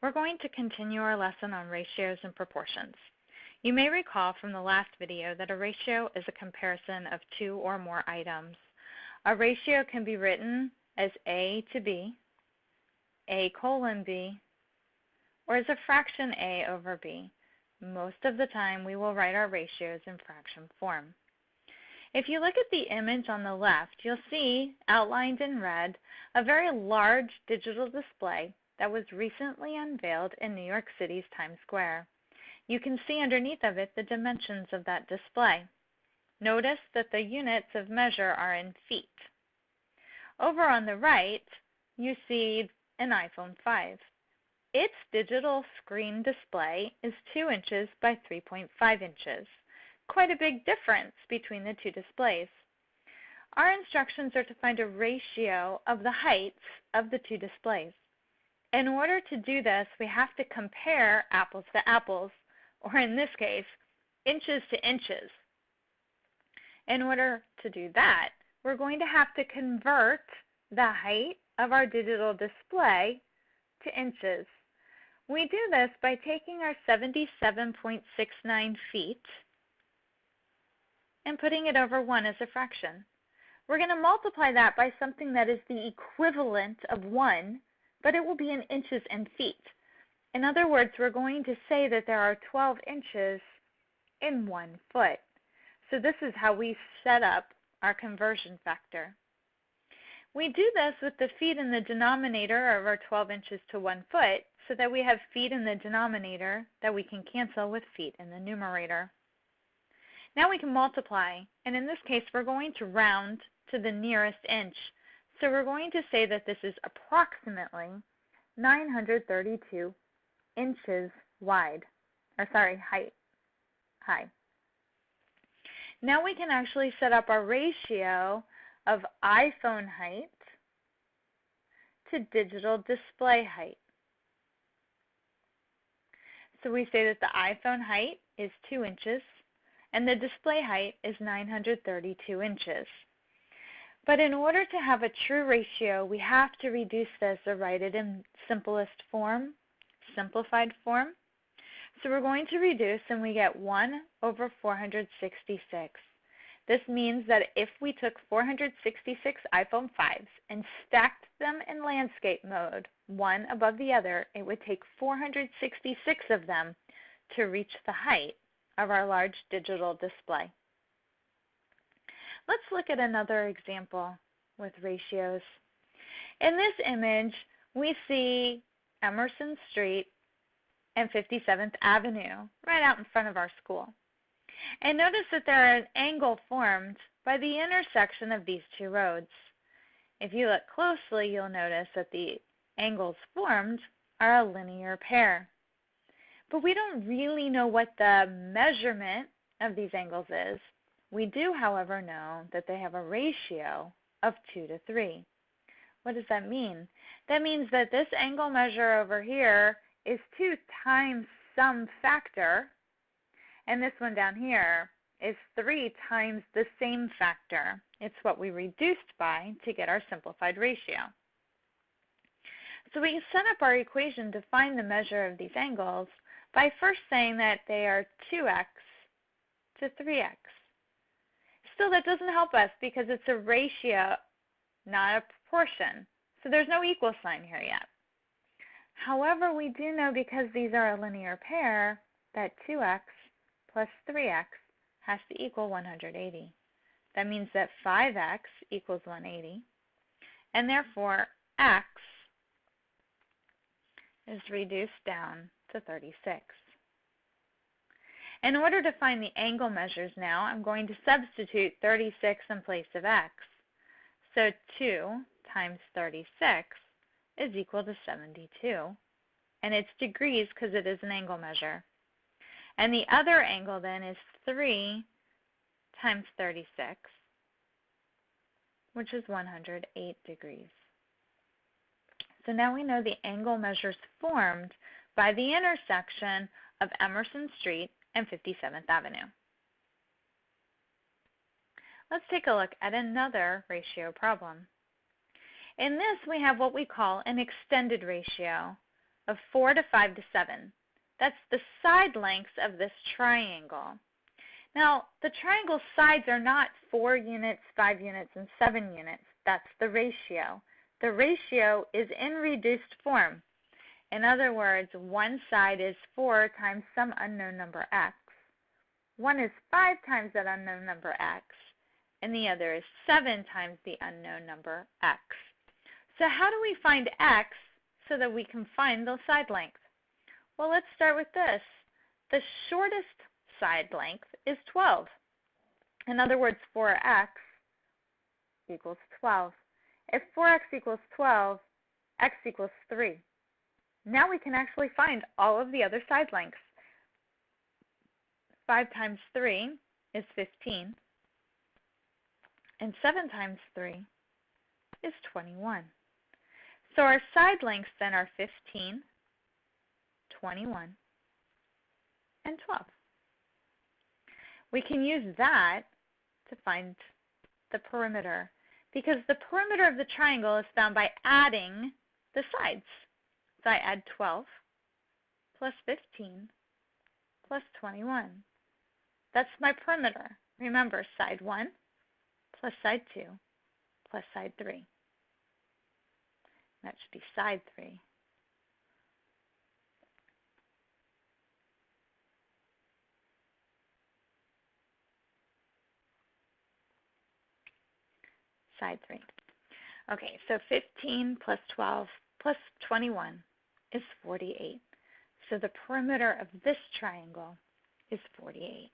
We're going to continue our lesson on ratios and proportions. You may recall from the last video that a ratio is a comparison of two or more items. A ratio can be written as A to B, A colon B, or as a fraction A over B. Most of the time we will write our ratios in fraction form. If you look at the image on the left, you'll see outlined in red a very large digital display that was recently unveiled in New York City's Times Square. You can see underneath of it the dimensions of that display. Notice that the units of measure are in feet. Over on the right, you see an iPhone 5. Its digital screen display is 2 inches by 3.5 inches. Quite a big difference between the two displays. Our instructions are to find a ratio of the heights of the two displays. In order to do this, we have to compare apples to apples, or in this case, inches to inches. In order to do that, we're going to have to convert the height of our digital display to inches. We do this by taking our 77.69 feet and putting it over 1 as a fraction. We're going to multiply that by something that is the equivalent of 1, but it will be in inches and feet. In other words, we're going to say that there are 12 inches in 1 foot. So this is how we set up our conversion factor. We do this with the feet in the denominator of our 12 inches to 1 foot so that we have feet in the denominator that we can cancel with feet in the numerator. Now we can multiply, and in this case we're going to round to the nearest inch. So we're going to say that this is approximately 932 inches wide, or sorry, height, high. Now we can actually set up our ratio of iPhone height to digital display height. So we say that the iPhone height is 2 inches and the display height is 932 inches. But in order to have a true ratio, we have to reduce this or write it in simplest form, simplified form. So we're going to reduce and we get 1 over 466. This means that if we took 466 iPhone 5s and stacked them in landscape mode, one above the other, it would take 466 of them to reach the height of our large digital display. Let's look at another example with ratios. In this image, we see Emerson Street and 57th Avenue right out in front of our school. And notice that there is an angle formed by the intersection of these two roads. If you look closely, you'll notice that the angles formed are a linear pair. But we don't really know what the measurement of these angles is. We do, however, know that they have a ratio of 2 to 3. What does that mean? That means that this angle measure over here is 2 times some factor, and this one down here is 3 times the same factor. It's what we reduced by to get our simplified ratio. So we set up our equation to find the measure of these angles by first saying that they are 2x to 3x. Still, that doesn't help us because it's a ratio, not a proportion. So there's no equal sign here yet. However, we do know because these are a linear pair that 2x plus 3x has to equal 180. That means that 5x equals 180, and therefore x is reduced down to 36. In order to find the angle measures now, I'm going to substitute 36 in place of x. So 2 times 36 is equal to 72. And it's degrees because it is an angle measure. And the other angle then is 3 times 36, which is 108 degrees. So now we know the angle measures formed by the intersection of Emerson Street and 57th Avenue. Let's take a look at another ratio problem. In this, we have what we call an extended ratio. of 4 to 5 to 7. That's the side lengths of this triangle. Now, the triangle sides are not 4 units, 5 units, and 7 units. That's the ratio. The ratio is in reduced form. In other words, one side is 4 times some unknown number x. One is 5 times that unknown number x. And the other is 7 times the unknown number x. So how do we find x so that we can find those side lengths? Well, let's start with this. The shortest side length is 12. In other words, 4x equals 12. If 4x equals 12, x equals 3. Now we can actually find all of the other side lengths. 5 times 3 is 15. And 7 times 3 is 21. So our side lengths then are 15, 21, and 12. We can use that to find the perimeter because the perimeter of the triangle is found by adding the sides. So I add 12 plus 15 plus 21. That's my perimeter. Remember, side 1 plus side 2 plus side 3. That should be side 3. Side 3. Okay, so 15 plus 12 plus 21 is 48. So the perimeter of this triangle is 48.